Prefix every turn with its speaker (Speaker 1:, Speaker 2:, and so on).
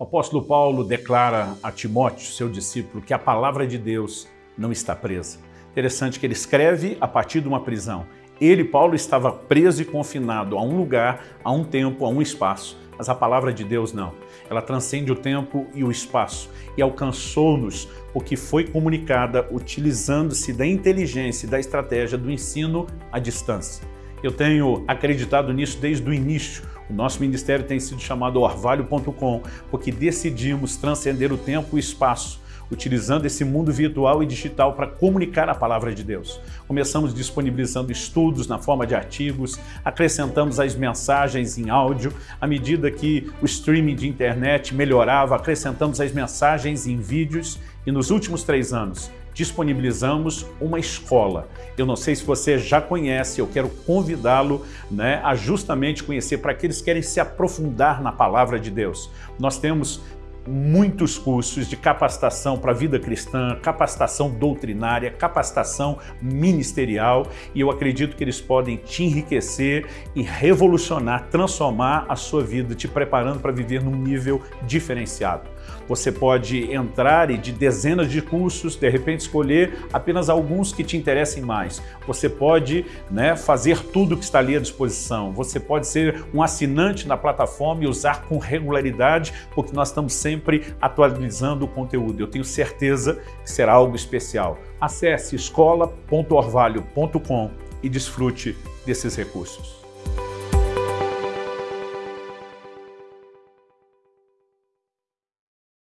Speaker 1: O apóstolo Paulo declara a Timóteo, seu discípulo, que a palavra de Deus não está presa. Interessante que ele escreve a partir de uma prisão. Ele, Paulo, estava preso e confinado a um lugar, a um tempo, a um espaço. Mas a palavra de Deus não. Ela transcende o tempo e o espaço e alcançou-nos porque foi comunicada utilizando-se da inteligência e da estratégia do ensino à distância. Eu tenho acreditado nisso desde o início. O nosso ministério tem sido chamado orvalho.com porque decidimos transcender o tempo e o espaço utilizando esse mundo virtual e digital para comunicar a palavra de Deus. Começamos disponibilizando estudos na forma de artigos, acrescentamos as mensagens em áudio, à medida que o streaming de internet melhorava, acrescentamos as mensagens em vídeos e nos últimos três anos disponibilizamos uma escola. Eu não sei se você já conhece, eu quero convidá-lo né, a justamente conhecer para aqueles que querem se aprofundar na palavra de Deus. Nós temos muitos cursos de capacitação para a vida cristã, capacitação doutrinária, capacitação ministerial e eu acredito que eles podem te enriquecer e revolucionar, transformar a sua vida, te preparando para viver num nível diferenciado. Você pode entrar e de dezenas de cursos, de repente escolher apenas alguns que te interessem mais. Você pode né, fazer tudo que está ali à disposição. Você pode ser um assinante na plataforma e usar com regularidade, porque nós estamos sempre atualizando o conteúdo. Eu tenho certeza que será algo especial. Acesse escola.orvalho.com e desfrute desses recursos.